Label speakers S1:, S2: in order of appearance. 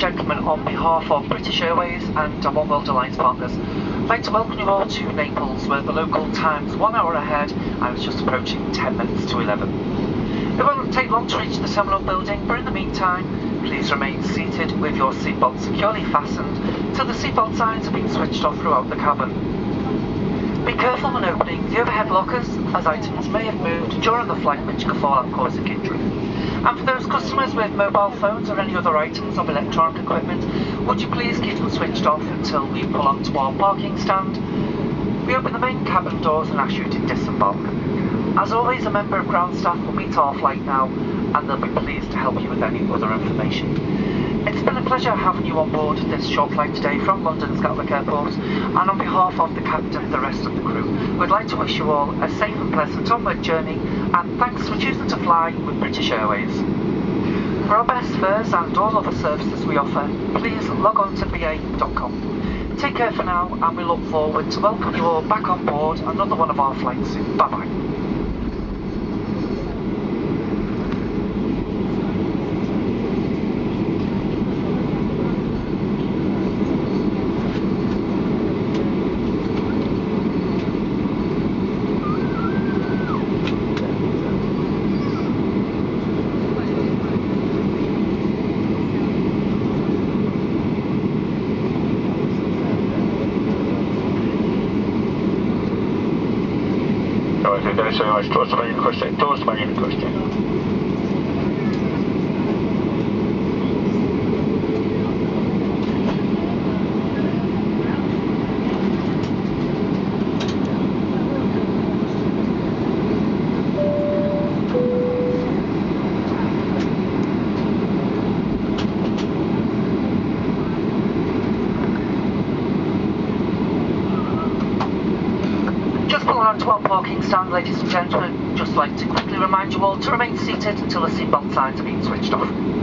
S1: behalf of British Airways and One World Alliance partners, I'd like to welcome you all to Naples, where the local time's one hour ahead and it's just approaching 10 minutes to 11. It won't take long to reach the terminal building, but in the meantime, please remain seated with your seatbelt securely fastened till the seatbelt signs have been switched off throughout the cabin. Be careful when opening the overhead lockers, as items may have moved during the flight which could fall out causing injury. And for those customers with mobile phones or any other items of electronic equipment, would you please keep them switched off until we pull onto our parking stand? We open the main cabin doors and ask you to disembark. As always, a member of ground staff will meet our flight now and they'll be pleased to help you with any other information. It's been a pleasure having you on board this short flight today from London's Gatwick Airport and on behalf of the captain and the rest of the crew, we'd like to wish you all a safe and pleasant onward journey and thanks for choosing to fly with British Airways. For our best fares and all other services we offer, please log on to ba.com. Take care for now and we look forward to welcoming you all back on board another one of our flights soon. Bye bye.
S2: Thursday, towards my request, towards.
S1: Onto stand, ladies and gentlemen, just like to quickly remind you all to remain seated until the seatbelt signs are being switched off.